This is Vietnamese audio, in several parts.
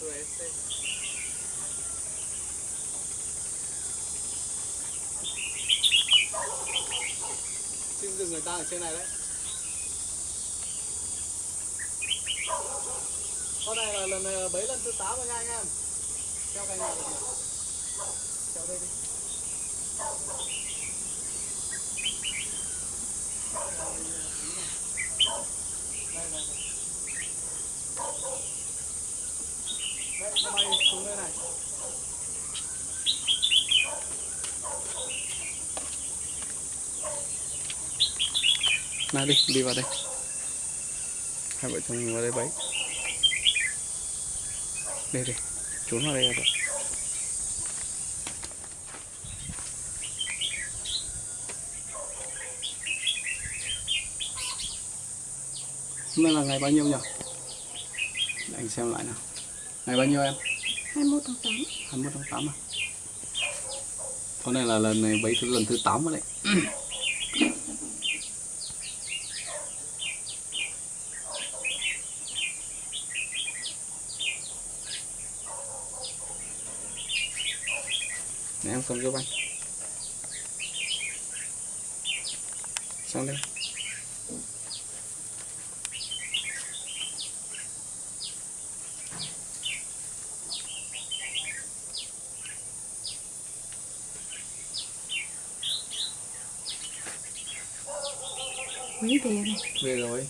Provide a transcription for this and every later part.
Suerte. Xin dừng người ta ở trên này đấy con này là lần ờ, bấy lần thứ 8 rồi nha anh em theo cành này theo đây đi Thank you đây đây đấy nó bay xuống đây này nào đi đi vào đây. Hai vợ chồng mình vào đây bấy. Đây đây, trốn vào đây rồi. hôm nay là ngày bao nhiêu nhỉ? Để anh xem lại nào ngày bao nhiêu em? 21 tháng 8 21 tháng 8 à? Hôm nay là lần này bấy thứ lần thứ 8 rồi đấy. Để em cầm giúp anh Sang đây mấy về rồi Về rồi.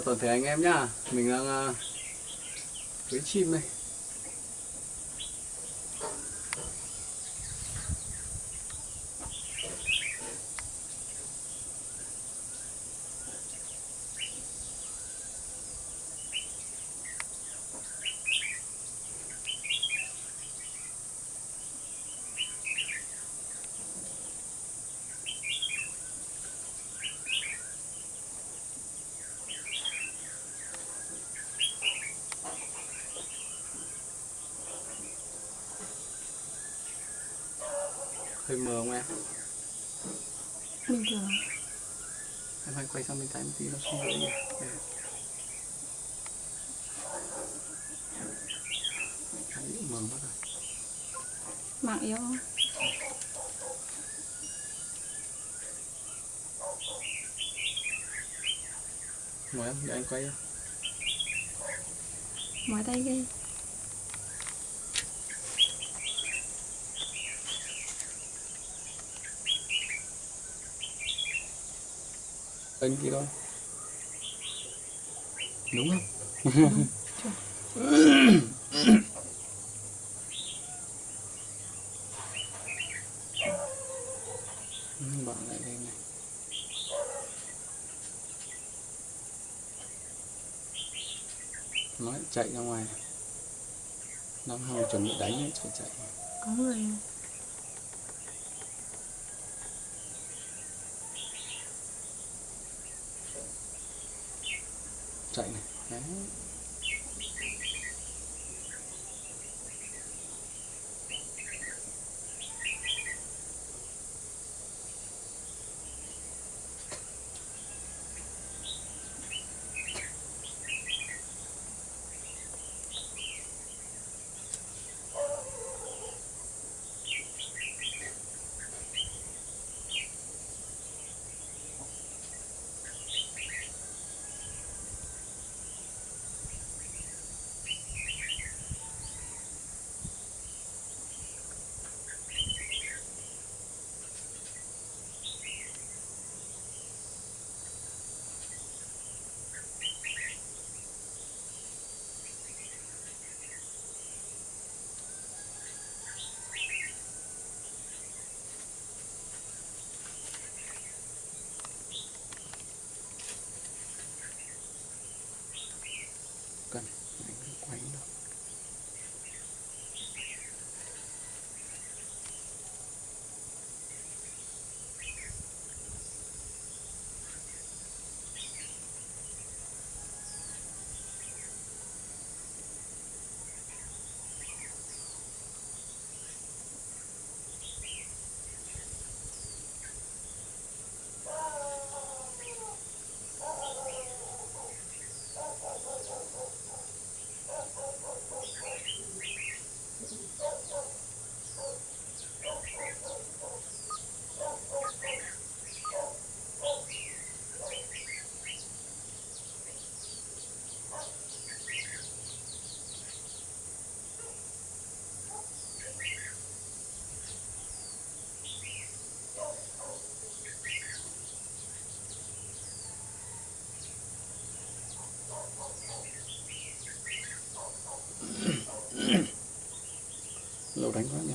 Chào toàn thể anh em nhá. Mình đang uh, với chim đây. Hơi mờ không em? Bình thường. Em hãy quay sang bên trái một tí nó không nhỉ. Đấy, mờ mất rồi. Mạng yếu không? Ngồi em, để anh quay cho tay ghê Anh kia thôi. Đúng không? Ừ, Bạn lại đây này. Nó lại chạy ra ngoài. Đang hòng chuẩn bị đánh ấy, chạy chạy. Có người chạy này Đấy. lâu đánh quá nhỉ.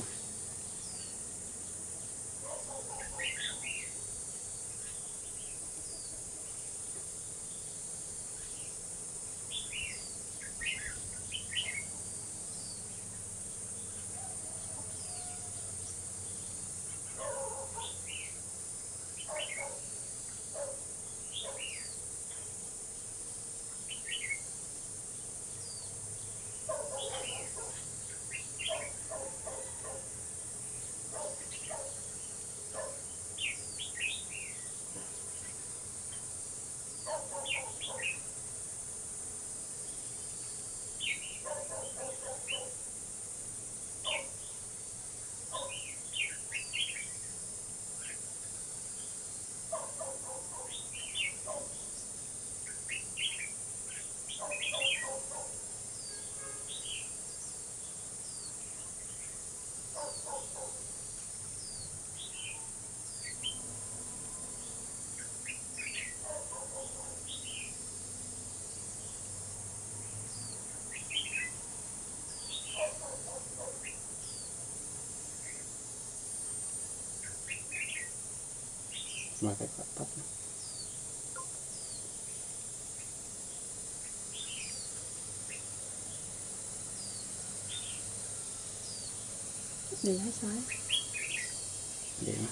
Mà cái quả tóc này. để hết sói để mà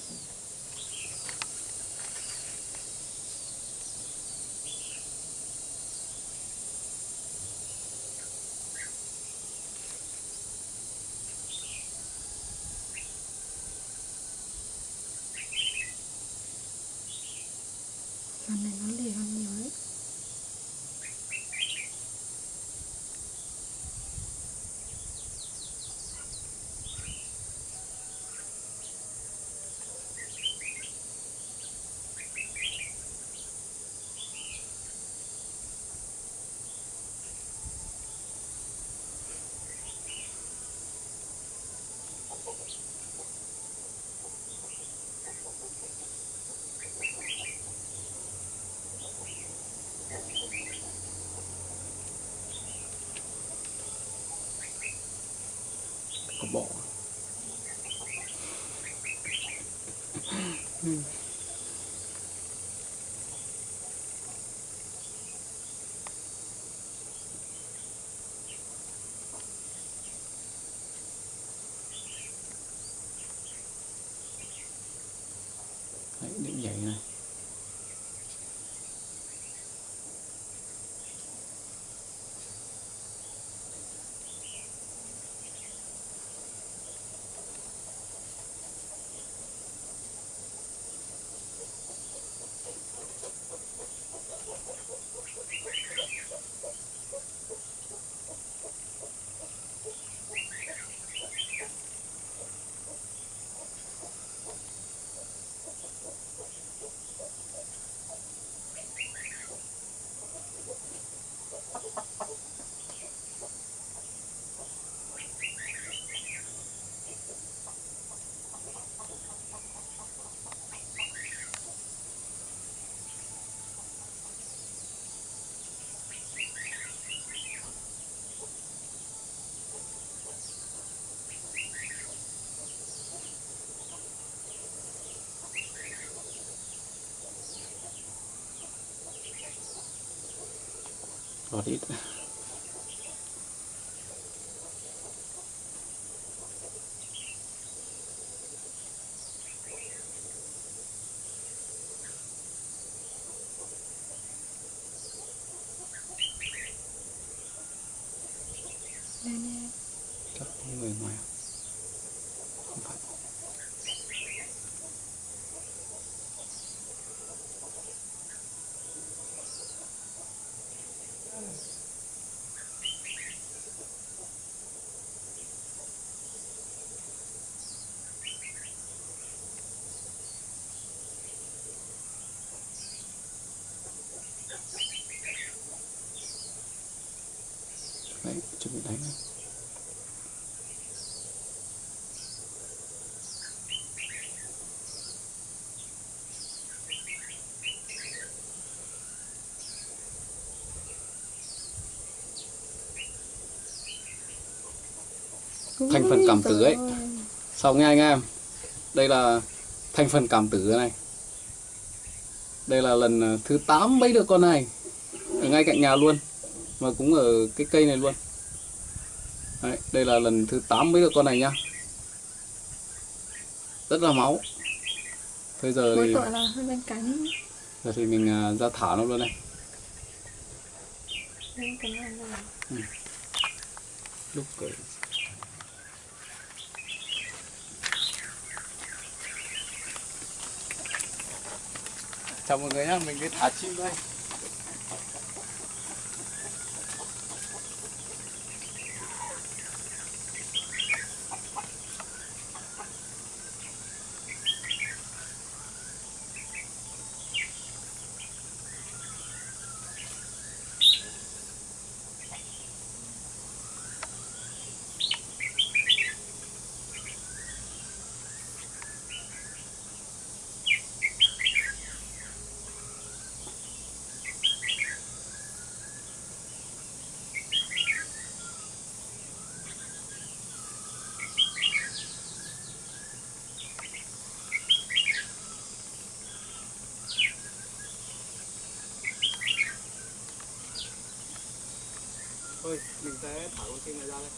lần này nó lì hơn nhiều đấy có bỏ Đấy, định nhảy này Gọt ít nè nè chắc có người ngoài không phải bị đánh này Thành phần cảm tử ấy. xong nha anh em? Đây là thành phần cảm tử này. Đây là lần ờ, thứ 8 bấy được con này. Ở ngay cạnh nhà luôn. Và cũng ở cái cây này luôn. Đấy, đây là lần thứ 8 bấy được con này nhá. Rất là máu. Bây giờ mỗi thì tội là hơi bên cánh. Giờ thì mình à, ra thả nó luôn này là lúc cởi. Chào mọi người nhá mình đi thả chim đây thôi mình sẽ thả con chim này ra đây.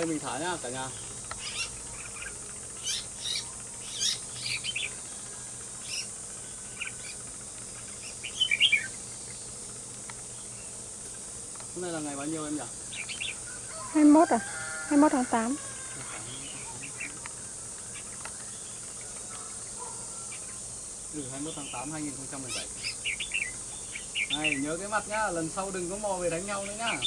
Đây mình thả nhá cả nhà. Hôm nay là ngày bao nhiêu em nhỉ? 21 à? 21 tháng 8 Ừ, 21 tháng 8 2017 Này, nhớ cái mặt nhá, lần sau đừng có mò về đánh nhau nữa nhá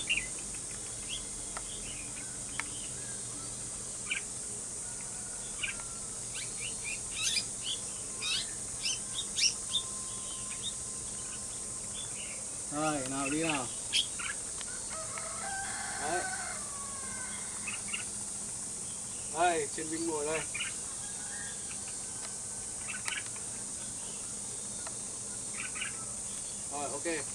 Rồi, nào đi nào. Đấy. Đây, trên binh ngồi đây. Rồi, ok.